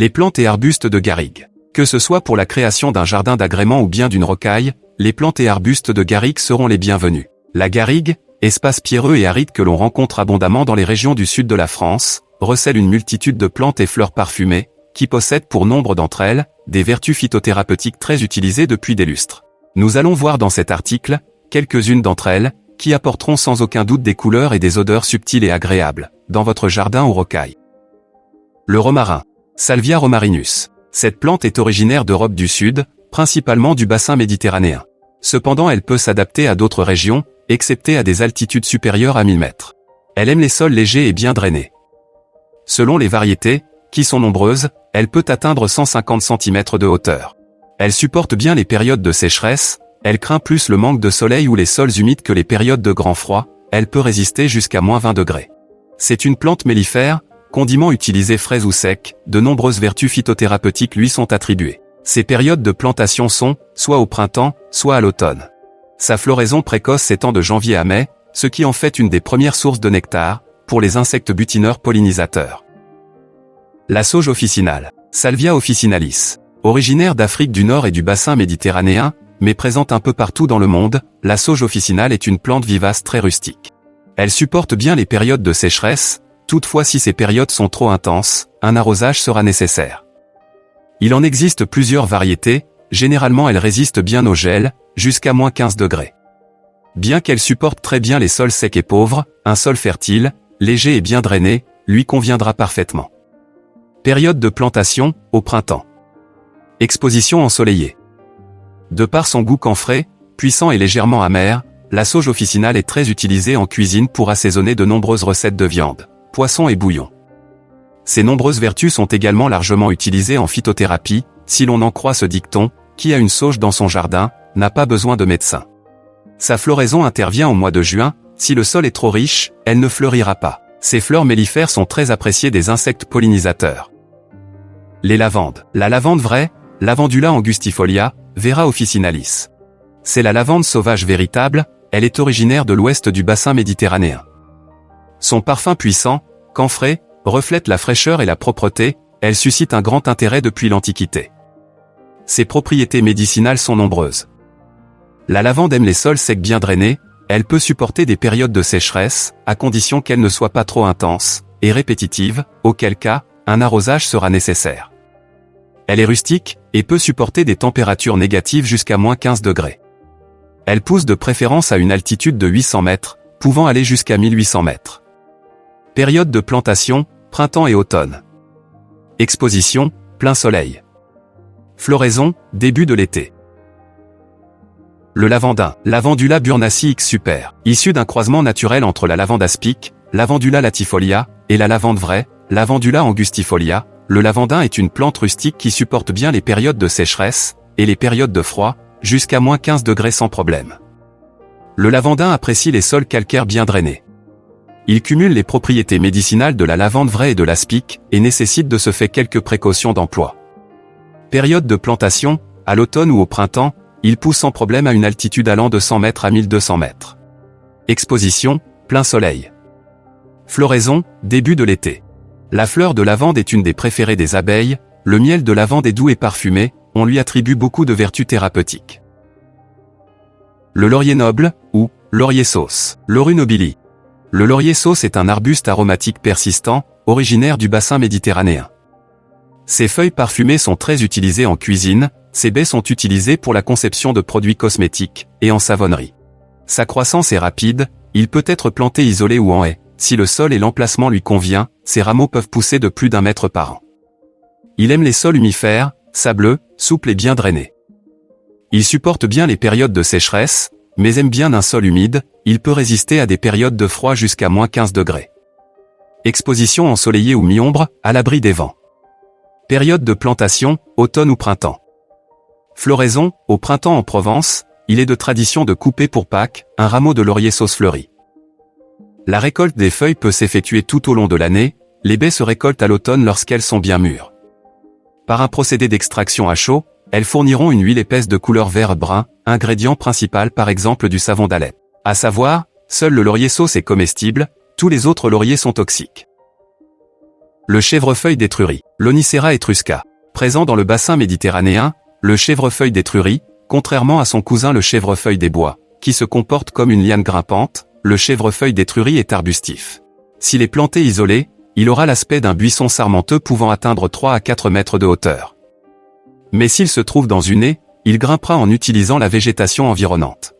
Les plantes et arbustes de garrigue. Que ce soit pour la création d'un jardin d'agrément ou bien d'une rocaille, les plantes et arbustes de garrigue seront les bienvenus. La garrigue, espace pierreux et aride que l'on rencontre abondamment dans les régions du sud de la France, recèle une multitude de plantes et fleurs parfumées, qui possèdent pour nombre d'entre elles, des vertus phytothérapeutiques très utilisées depuis des lustres. Nous allons voir dans cet article, quelques-unes d'entre elles, qui apporteront sans aucun doute des couleurs et des odeurs subtiles et agréables, dans votre jardin ou rocaille. Le romarin. Salvia romarinus. Cette plante est originaire d'Europe du Sud, principalement du bassin méditerranéen. Cependant elle peut s'adapter à d'autres régions, excepté à des altitudes supérieures à 1000 mètres. Elle aime les sols légers et bien drainés. Selon les variétés, qui sont nombreuses, elle peut atteindre 150 cm de hauteur. Elle supporte bien les périodes de sécheresse, elle craint plus le manque de soleil ou les sols humides que les périodes de grand froid, elle peut résister jusqu'à moins 20 degrés. C'est une plante mellifère, condiment utilisé frais ou sec, de nombreuses vertus phytothérapeutiques lui sont attribuées. Ses périodes de plantation sont, soit au printemps, soit à l'automne. Sa floraison précoce s'étend de janvier à mai, ce qui en fait une des premières sources de nectar, pour les insectes butineurs pollinisateurs. La sauge officinale, Salvia officinalis. Originaire d'Afrique du Nord et du bassin méditerranéen, mais présente un peu partout dans le monde, la sauge officinale est une plante vivace très rustique. Elle supporte bien les périodes de sécheresse, toutefois si ces périodes sont trop intenses, un arrosage sera nécessaire. Il en existe plusieurs variétés, généralement elles résistent bien au gel, jusqu'à moins 15 degrés. Bien qu'elle supporte très bien les sols secs et pauvres, un sol fertile, léger et bien drainé, lui conviendra parfaitement. Période de plantation, au printemps. Exposition ensoleillée. De par son goût camphré, puissant et légèrement amer, la sauge officinale est très utilisée en cuisine pour assaisonner de nombreuses recettes de viande, poisson et bouillon. Ces nombreuses vertus sont également largement utilisées en phytothérapie, si l'on en croit ce dicton, qui a une sauge dans son jardin, n'a pas besoin de médecin. Sa floraison intervient au mois de juin, si le sol est trop riche, elle ne fleurira pas. Ces fleurs mellifères sont très appréciées des insectes pollinisateurs. Les lavandes. La lavande vraie, Lavandula angustifolia, Vera officinalis. C'est la lavande sauvage véritable, elle est originaire de l'ouest du bassin méditerranéen. Son parfum puissant, camphré, reflète la fraîcheur et la propreté, elle suscite un grand intérêt depuis l'Antiquité. Ses propriétés médicinales sont nombreuses. La lavande aime les sols secs bien drainés, elle peut supporter des périodes de sécheresse, à condition qu'elle ne soit pas trop intense, et répétitive, auquel cas, un arrosage sera nécessaire. Elle est rustique, et peut supporter des températures négatives jusqu'à moins 15 degrés. Elle pousse de préférence à une altitude de 800 mètres, pouvant aller jusqu'à 1800 mètres. Période de plantation, printemps et automne. Exposition, plein soleil. Floraison, début de l'été. Le lavandin, Lavandula burnaci X super, issu d'un croisement naturel entre la lavande aspic, Lavandula latifolia, et la lavande vraie, Lavandula angustifolia, le lavandin est une plante rustique qui supporte bien les périodes de sécheresse, et les périodes de froid, jusqu'à moins 15 degrés sans problème. Le lavandin apprécie les sols calcaires bien drainés. Il cumule les propriétés médicinales de la lavande vraie et de l'aspic, et nécessite de se faire quelques précautions d'emploi. Période de plantation, à l'automne ou au printemps, il pousse sans problème à une altitude allant de 100 mètres à 1200 mètres. Exposition, plein soleil. Floraison, début de l'été. La fleur de lavande est une des préférées des abeilles, le miel de lavande est doux et parfumé, on lui attribue beaucoup de vertus thérapeutiques. Le laurier noble, ou laurier sauce, Laurus nobili. Le laurier sauce est un arbuste aromatique persistant, originaire du bassin méditerranéen. Ses feuilles parfumées sont très utilisées en cuisine, ces baies sont utilisées pour la conception de produits cosmétiques et en savonnerie. Sa croissance est rapide, il peut être planté isolé ou en haie. Si le sol et l'emplacement lui convient, ses rameaux peuvent pousser de plus d'un mètre par an. Il aime les sols humifères, sableux, souples et bien drainés. Il supporte bien les périodes de sécheresse, mais aime bien un sol humide, il peut résister à des périodes de froid jusqu'à moins 15 degrés. Exposition ensoleillée ou mi-ombre, à l'abri des vents. Période de plantation, automne ou printemps. Floraison, au printemps en Provence, il est de tradition de couper pour Pâques un rameau de laurier sauce fleurie. La récolte des feuilles peut s'effectuer tout au long de l'année, les baies se récoltent à l'automne lorsqu'elles sont bien mûres. Par un procédé d'extraction à chaud, elles fourniront une huile épaisse de couleur vert-brun, ingrédient principal par exemple du savon d'Alep. À savoir, seul le laurier sauce est comestible, tous les autres lauriers sont toxiques. Le chèvrefeuille d'Étrurie, l'Onicera etrusca. Présent dans le bassin méditerranéen, le chèvrefeuille d'Étrurie, contrairement à son cousin le chèvrefeuille des bois, qui se comporte comme une liane grimpante, le chèvrefeuille d'Étrurie est arbustif. S'il est planté isolé, il aura l'aspect d'un buisson sarmenteux pouvant atteindre 3 à 4 mètres de hauteur. Mais s'il se trouve dans une haie, il grimpera en utilisant la végétation environnante.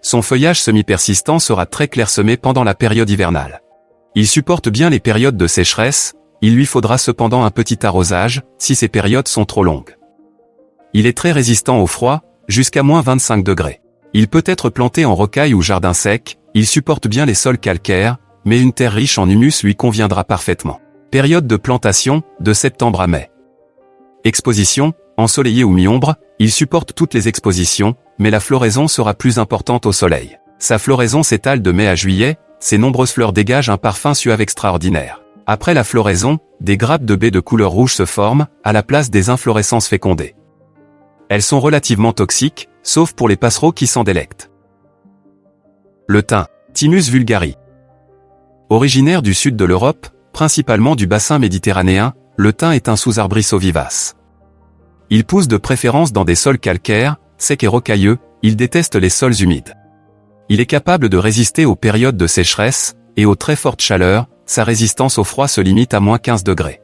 Son feuillage semi-persistant sera très clairsemé pendant la période hivernale. Il supporte bien les périodes de sécheresse, il lui faudra cependant un petit arrosage, si ces périodes sont trop longues. Il est très résistant au froid, jusqu'à moins 25 degrés. Il peut être planté en rocaille ou jardin sec, il supporte bien les sols calcaires, mais une terre riche en humus lui conviendra parfaitement. Période de plantation, de septembre à mai. Exposition, ensoleillé ou mi-ombre, il supporte toutes les expositions, mais la floraison sera plus importante au soleil. Sa floraison s'étale de mai à juillet, ses nombreuses fleurs dégagent un parfum suave extraordinaire. Après la floraison, des grappes de baies de couleur rouge se forment, à la place des inflorescences fécondées. Elles sont relativement toxiques, sauf pour les passereaux qui s'en délectent. Le thym, Thymus vulgari. Originaire du sud de l'Europe, principalement du bassin méditerranéen, le thym est un sous-arbrisseau vivace. Il pousse de préférence dans des sols calcaires, secs et rocailleux, il déteste les sols humides. Il est capable de résister aux périodes de sécheresse, et aux très fortes chaleurs, sa résistance au froid se limite à moins 15 degrés.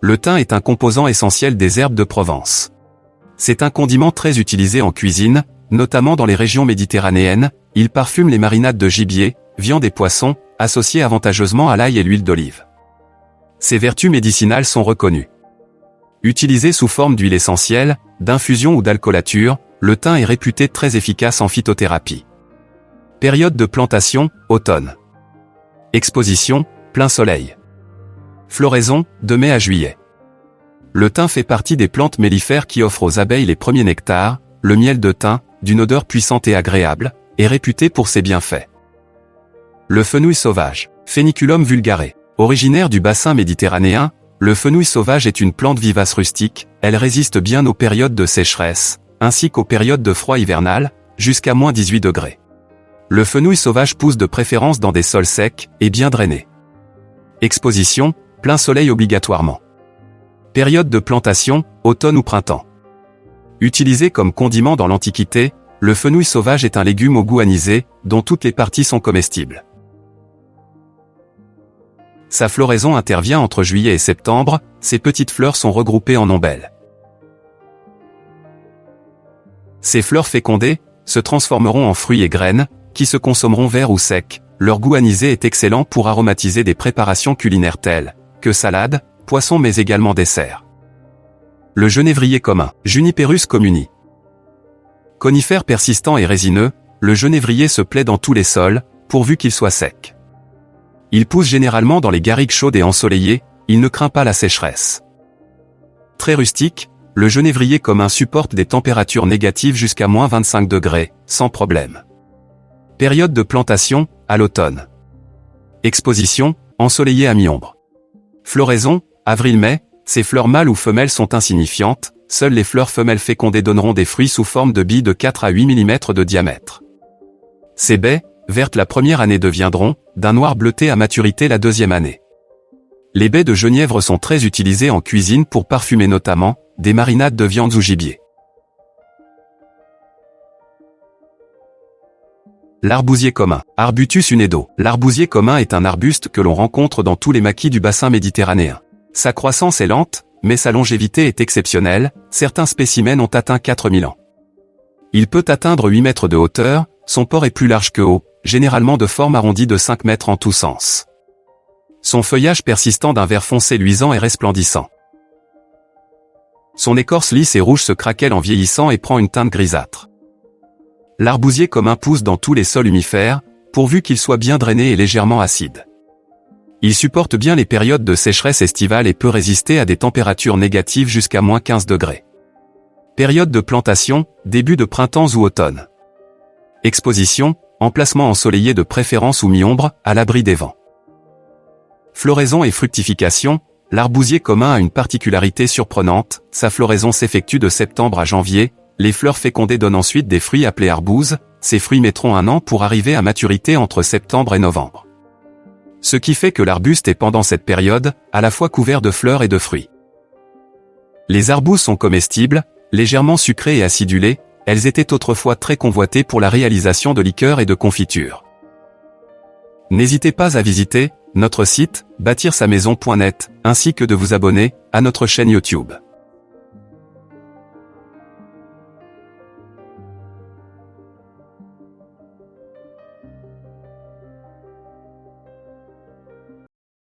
Le thym est un composant essentiel des herbes de Provence. C'est un condiment très utilisé en cuisine, notamment dans les régions méditerranéennes, il parfume les marinades de gibier, viande et poissons, associés avantageusement à l'ail et l'huile d'olive. Ses vertus médicinales sont reconnues. Utilisé sous forme d'huile essentielle, d'infusion ou d'alcoolature, le thym est réputé très efficace en phytothérapie. Période de plantation, automne. Exposition, plein soleil. Floraison, de mai à juillet. Le thym fait partie des plantes mellifères qui offrent aux abeilles les premiers nectars, le miel de thym, d'une odeur puissante et agréable, est réputé pour ses bienfaits. Le fenouil sauvage, Pheniculum vulgare. Originaire du bassin méditerranéen, le fenouil sauvage est une plante vivace rustique, elle résiste bien aux périodes de sécheresse, ainsi qu'aux périodes de froid hivernal, jusqu'à moins 18 degrés. Le fenouil sauvage pousse de préférence dans des sols secs et bien drainés. Exposition, plein soleil obligatoirement. Période de plantation, automne ou printemps. Utilisé comme condiment dans l'Antiquité, le fenouil sauvage est un légume au goût anisé, dont toutes les parties sont comestibles. Sa floraison intervient entre juillet et septembre, ses petites fleurs sont regroupées en ombelles. Ces fleurs fécondées se transformeront en fruits et graines, qui se consommeront verts ou secs. Leur goût anisé est excellent pour aromatiser des préparations culinaires telles que salade, poisson mais également dessert. Le genévrier commun, Juniperus communi. Conifère persistant et résineux, le genévrier se plaît dans tous les sols, pourvu qu'il soit sec. Il pousse généralement dans les garrigues chaudes et ensoleillées, il ne craint pas la sécheresse. Très rustique, le genévrier commun supporte des températures négatives jusqu'à moins 25 degrés, sans problème. Période de plantation, à l'automne. Exposition, ensoleillé à mi-ombre. Floraison, avril-mai, ces fleurs mâles ou femelles sont insignifiantes, seules les fleurs femelles fécondées donneront des fruits sous forme de billes de 4 à 8 mm de diamètre. Ces baies, vertes la première année deviendront, d'un noir bleuté à maturité la deuxième année. Les baies de genièvre sont très utilisées en cuisine pour parfumer notamment, des marinades de viande ou gibier. L'arbousier commun, Arbutus unedo. L'arbousier commun est un arbuste que l'on rencontre dans tous les maquis du bassin méditerranéen. Sa croissance est lente, mais sa longévité est exceptionnelle, certains spécimens ont atteint 4000 ans. Il peut atteindre 8 mètres de hauteur, son port est plus large que haut, généralement de forme arrondie de 5 mètres en tous sens. Son feuillage persistant d'un vert foncé luisant et resplendissant. Son écorce lisse et rouge se craquelle en vieillissant et prend une teinte grisâtre. L'arbousier commun pousse dans tous les sols humifères, pourvu qu'il soit bien drainé et légèrement acide. Il supporte bien les périodes de sécheresse estivale et peut résister à des températures négatives jusqu'à moins 15 degrés. Période de plantation, début de printemps ou automne. Exposition, emplacement ensoleillé de préférence ou mi-ombre, à l'abri des vents. Floraison et fructification, l'arbousier commun a une particularité surprenante, sa floraison s'effectue de septembre à janvier, les fleurs fécondées donnent ensuite des fruits appelés arbouses, ces fruits mettront un an pour arriver à maturité entre septembre et novembre. ce qui fait que l'arbuste est pendant cette période, à la fois couvert de fleurs et de fruits. Les arbustes sont comestibles, légèrement sucrés et acidulés, elles étaient autrefois très convoitées pour la réalisation de liqueurs et de confitures. N'hésitez pas à visiter notre site bâtir-sa-maison.net ainsi que de vous abonner à notre chaîne YouTube.